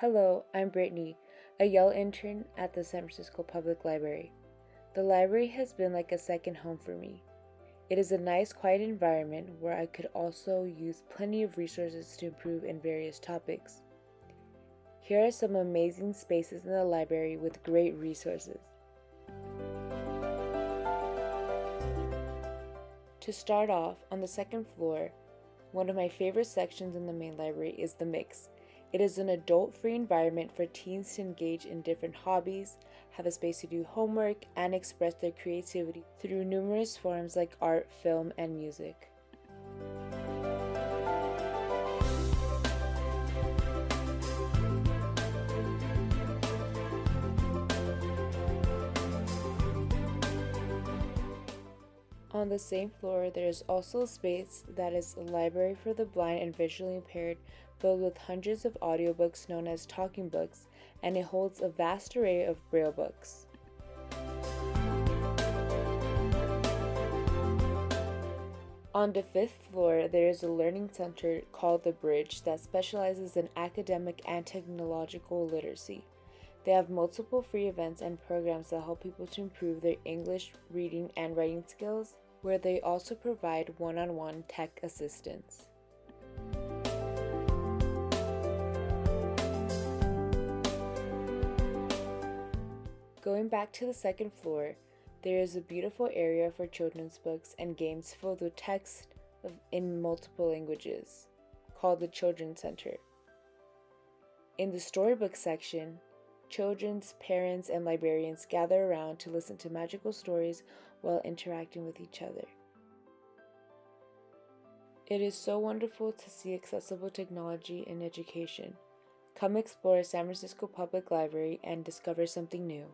Hello, I'm Brittany, a Yale intern at the San Francisco Public Library. The library has been like a second home for me. It is a nice, quiet environment where I could also use plenty of resources to improve in various topics. Here are some amazing spaces in the library with great resources. To start off, on the second floor, one of my favorite sections in the main library is the Mix. It is an adult free environment for teens to engage in different hobbies, have a space to do homework, and express their creativity through numerous forms like art, film, and music. On the same floor, there is also a space that is a library for the blind and visually impaired, filled with hundreds of audiobooks known as talking books, and it holds a vast array of braille books. On the fifth floor, there is a learning center called The Bridge that specializes in academic and technological literacy. They have multiple free events and programs that help people to improve their English reading and writing skills, where they also provide one on one tech assistance. Going back to the second floor, there is a beautiful area for children's books and games filled with text in multiple languages, called the Children's Center. In the storybook section, children's parents and librarians gather around to listen to magical stories while interacting with each other. It is so wonderful to see accessible technology in education. Come explore San Francisco Public Library and discover something new.